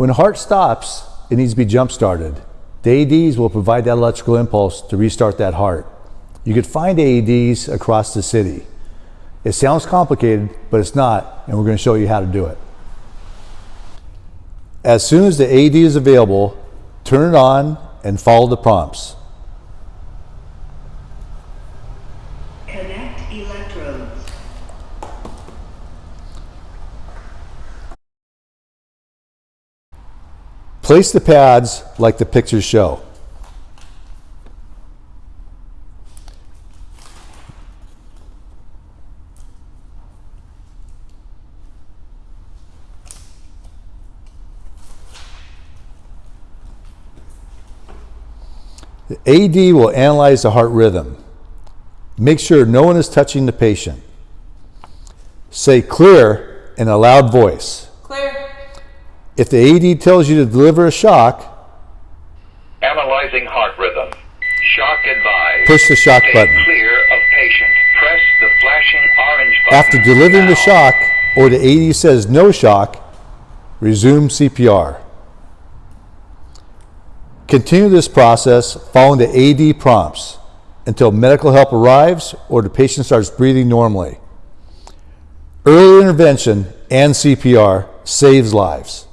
When heart stops, it needs to be jump started. The AEDs will provide that electrical impulse to restart that heart. You could find AEDs across the city. It sounds complicated, but it's not, and we're going to show you how to do it. As soon as the AED is available, turn it on and follow the prompts. Connect electrodes. Place the pads like the pictures show. The AED will analyze the heart rhythm. Make sure no one is touching the patient. Say clear in a loud voice. If the AED tells you to deliver a shock, Analyzing heart rhythm. Shock advised. Push the shock Stay button. clear of patient. Press the flashing orange button. after delivering the shock or the AED says no shock, resume CPR. Continue this process following the AED prompts until medical help arrives or the patient starts breathing normally. Early intervention and CPR saves lives.